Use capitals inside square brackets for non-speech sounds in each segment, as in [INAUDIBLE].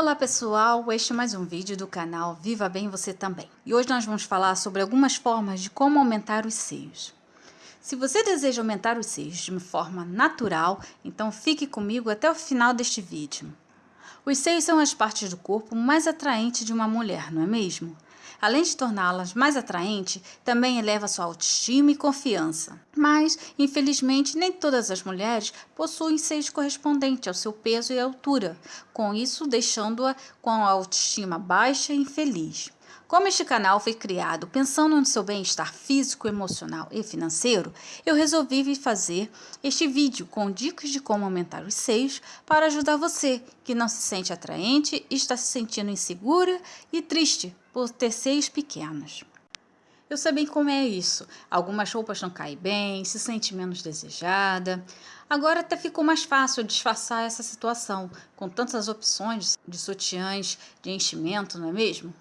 Olá pessoal, este é mais um vídeo do canal Viva Bem Você Também. E hoje nós vamos falar sobre algumas formas de como aumentar os seios. Se você deseja aumentar os seios de uma forma natural, então fique comigo até o final deste vídeo. Os seios são as partes do corpo mais atraentes de uma mulher, não é mesmo? Além de torná-las mais atraentes, também eleva sua autoestima e confiança. Mas, infelizmente, nem todas as mulheres possuem seios correspondentes ao seu peso e altura, com isso deixando-a com a autoestima baixa e infeliz. Como este canal foi criado pensando no seu bem-estar físico, emocional e financeiro, eu resolvi fazer este vídeo com dicas de como aumentar os seios para ajudar você que não se sente atraente e está se sentindo insegura e triste por ter seios pequenos. Eu sei bem como é isso. Algumas roupas não caem bem, se sente menos desejada. Agora até ficou mais fácil disfarçar essa situação, com tantas opções de sutiãs de enchimento, não é mesmo?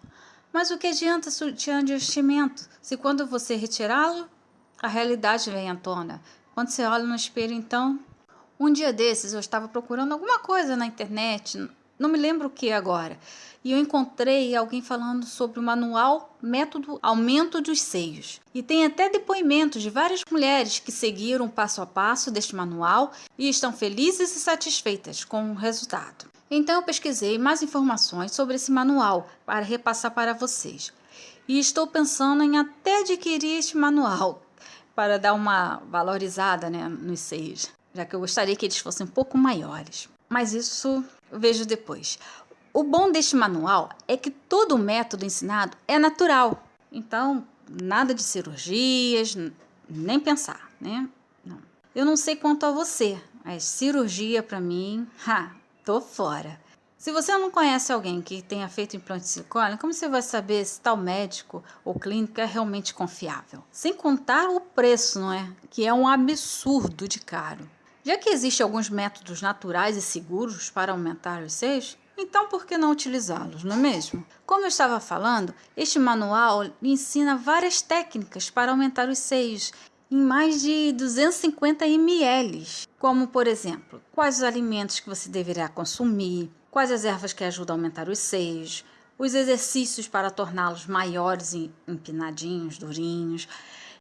Mas o que adianta sutiã de vestimento se quando você retirá-lo, a realidade vem à tona? Quando você olha no espelho, então... Um dia desses eu estava procurando alguma coisa na internet, não me lembro o que agora, e eu encontrei alguém falando sobre o manual Método Aumento dos Seios. E tem até depoimentos de várias mulheres que seguiram passo a passo deste manual e estão felizes e satisfeitas com o resultado. Então eu pesquisei mais informações sobre esse manual para repassar para vocês. E estou pensando em até adquirir este manual [LAUGHS] para dar uma valorizada né, nos seios, já que eu gostaria que eles fossem um pouco maiores. Mas isso vejo depois. O bom deste manual é que todo o método ensinado é natural. Então, nada de cirurgias, nem pensar, né? Não. Eu não sei quanto a você, mas cirurgia para mim, ha, tô fora. Se você não conhece alguém que tenha feito implante silicone, como você vai saber se tal médico ou clínica é realmente confiável? Sem contar o preço, não é? Que é um absurdo de caro. Já que existem alguns métodos naturais e seguros para aumentar os seios, então por que não utilizá-los, não é mesmo? Como eu estava falando, este manual ensina várias técnicas para aumentar os seios em mais de 250 ml, como por exemplo, quais os alimentos que você deverá consumir, quais as ervas que ajudam a aumentar os seios, os exercícios para torná-los maiores e empinadinhos, durinhos,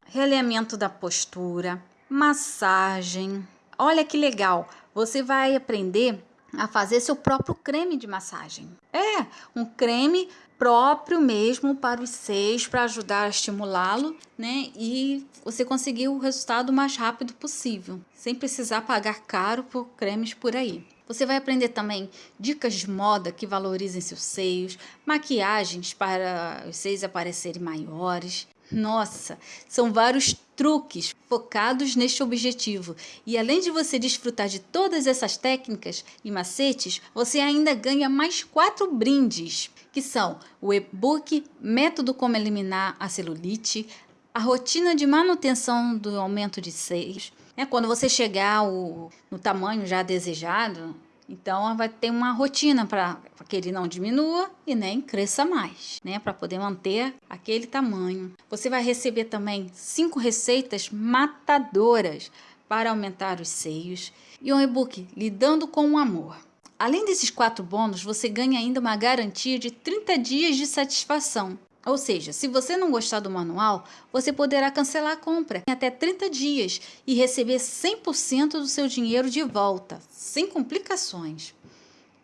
realinhamento da postura, massagem. Olha que legal, você vai aprender a fazer seu próprio creme de massagem. É, um creme próprio mesmo para os seios, para ajudar a estimulá-lo, né? E você conseguir o resultado o mais rápido possível, sem precisar pagar caro por cremes por aí. Você vai aprender também dicas de moda que valorizem seus seios, maquiagens para os seios aparecerem maiores. Nossa, são vários truques focados neste objetivo. E além de você desfrutar de todas essas técnicas e macetes, você ainda ganha mais quatro brindes, que são o e-book Método Como Eliminar a Celulite, a rotina de manutenção do aumento de seios, é quando você chegar ao, no tamanho já desejado, então, vai ter uma rotina para que ele não diminua e nem cresça mais, né? Para poder manter aquele tamanho. Você vai receber também cinco receitas matadoras para aumentar os seios e um e-book Lidando com o Amor. Além desses quatro bônus, você ganha ainda uma garantia de 30 dias de satisfação. Ou seja, se você não gostar do manual, você poderá cancelar a compra em até 30 dias e receber 100% do seu dinheiro de volta, sem complicações.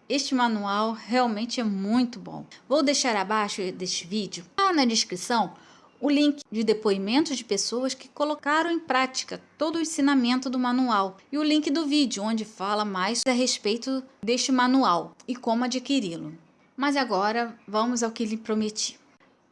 Este manual realmente é muito bom. Vou deixar abaixo deste vídeo, lá na descrição, o link de depoimentos de pessoas que colocaram em prática todo o ensinamento do manual e o link do vídeo onde fala mais a respeito deste manual e como adquiri-lo. Mas agora vamos ao que lhe prometi.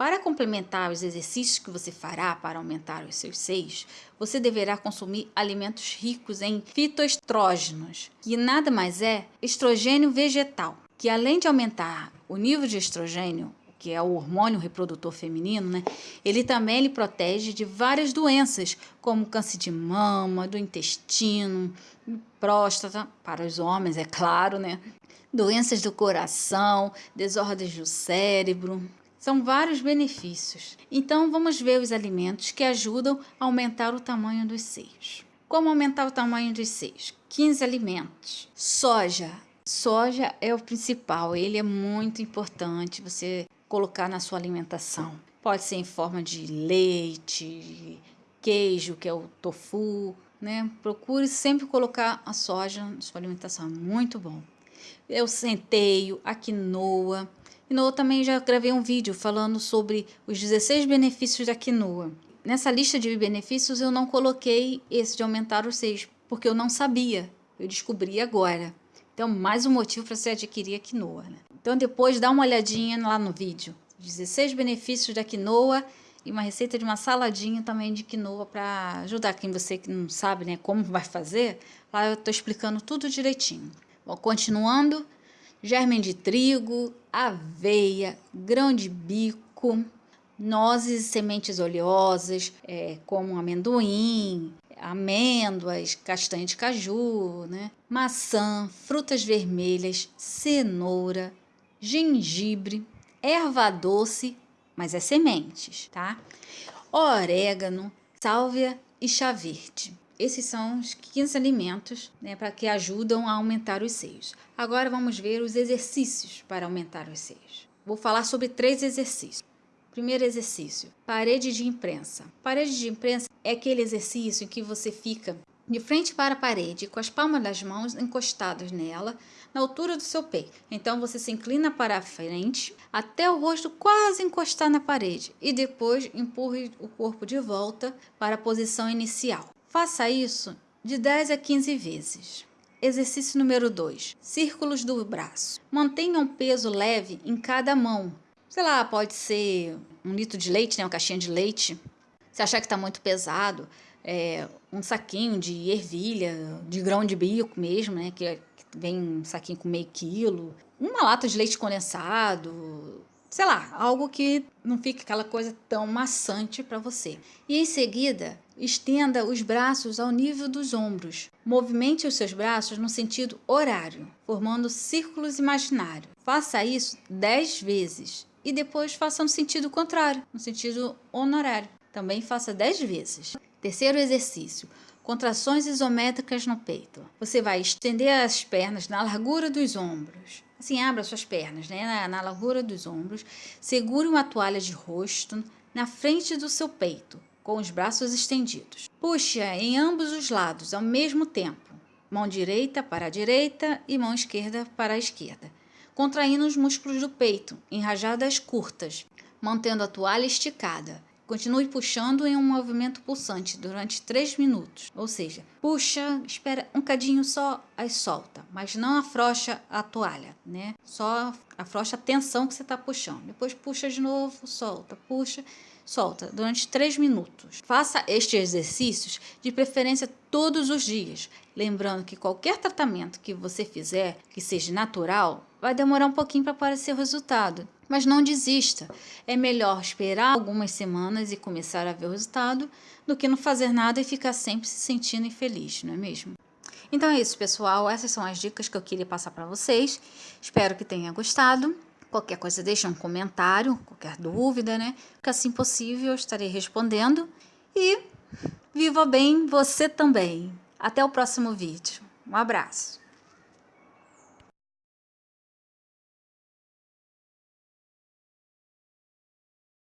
Para complementar os exercícios que você fará para aumentar os seus seios, você deverá consumir alimentos ricos em fitoestrógenos, que nada mais é estrogênio vegetal, que além de aumentar o nível de estrogênio, que é o hormônio reprodutor feminino, né? Ele também lhe protege de várias doenças, como câncer de mama, do intestino, próstata, para os homens, é claro, né? Doenças do coração, desordens do cérebro, são vários benefícios. Então, vamos ver os alimentos que ajudam a aumentar o tamanho dos seios. Como aumentar o tamanho dos seios? 15 alimentos. Soja. Soja é o principal, ele é muito importante você colocar na sua alimentação. Pode ser em forma de leite, queijo, que é o tofu, né? Procure sempre colocar a soja na sua alimentação, é muito bom. Eu centeio, a quinoa. Quinoa também já gravei um vídeo falando sobre os 16 benefícios da quinoa. Nessa lista de benefícios eu não coloquei esse de aumentar os seios, porque eu não sabia. Eu descobri agora. Então, mais um motivo para você adquirir a quinoa. Né? Então, depois dá uma olhadinha lá no vídeo. 16 benefícios da quinoa e uma receita de uma saladinha também de quinoa para ajudar quem você que não sabe né, como vai fazer. Lá eu estou explicando tudo direitinho. Bom, continuando, germe de trigo, aveia, grão de bico, nozes e sementes oleosas, é, como amendoim, amêndoas, castanha de caju, né? maçã, frutas vermelhas, cenoura, gengibre, erva doce, mas é sementes, tá? Orégano, sálvia e chá verde. Esses são os 15 alimentos né, para que ajudam a aumentar os seios. Agora vamos ver os exercícios para aumentar os seios. Vou falar sobre três exercícios. Primeiro exercício: parede de imprensa. Parede de imprensa é aquele exercício em que você fica de frente para a parede, com as palmas das mãos encostadas nela, na altura do seu peito. Então você se inclina para a frente até o rosto quase encostar na parede e depois empurre o corpo de volta para a posição inicial. Faça isso de 10 a 15 vezes. Exercício número 2. Círculos do braço. Mantenha um peso leve em cada mão. Sei lá, pode ser um litro de leite, né, uma caixinha de leite. Se achar que está muito pesado, é, um saquinho de ervilha, de grão de bico mesmo, né? Que, que vem um saquinho com meio quilo, uma lata de leite condensado, sei lá, algo que não fique aquela coisa tão maçante para você. E em seguida, estenda os braços ao nível dos ombros. Movimente os seus braços no sentido horário, formando círculos imaginários. Faça isso 10 vezes e depois faça no sentido contrário, no sentido honorário. Também faça 10 vezes. Terceiro exercício: contrações isométricas no peito. Você vai estender as pernas na largura dos ombros. Assim, abra suas pernas, né? Na, na largura dos ombros. Segure uma toalha de rosto na frente do seu peito, com os braços estendidos. Puxe em ambos os lados ao mesmo tempo. Mão direita para a direita e mão esquerda para a esquerda. Contraindo os músculos do peito, em rajadas curtas, mantendo a toalha esticada. Continue puxando em um movimento pulsante durante 3 minutos. Ou seja, puxa, espera um cadinho só, aí solta. Mas não afrouxa a toalha, né? Só afrouxa a tensão que você está puxando. Depois puxa de novo, solta, puxa, solta. Durante 3 minutos. Faça estes exercícios de preferência todos os dias. Lembrando que qualquer tratamento que você fizer que seja natural, vai demorar um pouquinho para aparecer o resultado. Mas não desista. É melhor esperar algumas semanas e começar a ver o resultado do que não fazer nada e ficar sempre se sentindo infeliz, não é mesmo? Então é isso, pessoal. Essas são as dicas que eu queria passar para vocês. Espero que tenha gostado. Qualquer coisa, deixa um comentário, qualquer dúvida, né? Que assim possível eu estarei respondendo. E viva bem você também. Até o próximo vídeo. Um abraço.